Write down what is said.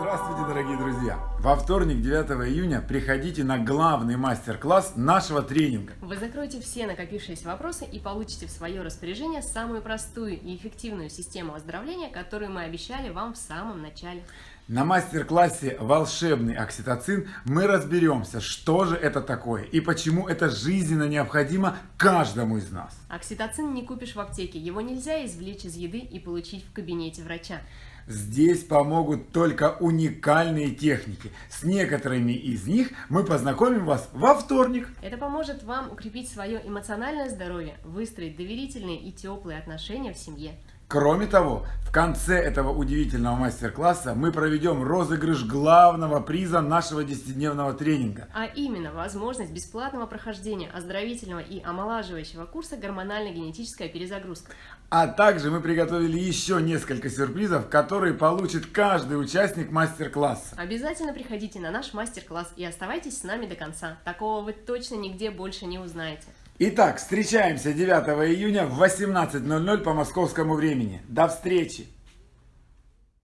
Здравствуйте, дорогие друзья! Во вторник, 9 июня, приходите на главный мастер-класс нашего тренинга. Вы закроете все накопившиеся вопросы и получите в свое распоряжение самую простую и эффективную систему оздоровления, которую мы обещали вам в самом начале. На мастер-классе «Волшебный окситоцин» мы разберемся, что же это такое и почему это жизненно необходимо каждому из нас. Окситоцин не купишь в аптеке, его нельзя извлечь из еды и получить в кабинете врача. Здесь помогут только уникальные техники. С некоторыми из них мы познакомим вас во вторник. Это поможет вам укрепить свое эмоциональное здоровье, выстроить доверительные и теплые отношения в семье. Кроме того, в конце этого удивительного мастер-класса мы проведем розыгрыш главного приза нашего 10-дневного тренинга. А именно возможность бесплатного прохождения оздоровительного и омолаживающего курса гормонально-генетическая перезагрузка. А также мы приготовили еще несколько сюрпризов, которые получит каждый участник мастер-класса. Обязательно приходите на наш мастер-класс и оставайтесь с нами до конца. Такого вы точно нигде больше не узнаете. Итак, встречаемся 9 июня в 18.00 по московскому времени. До встречи!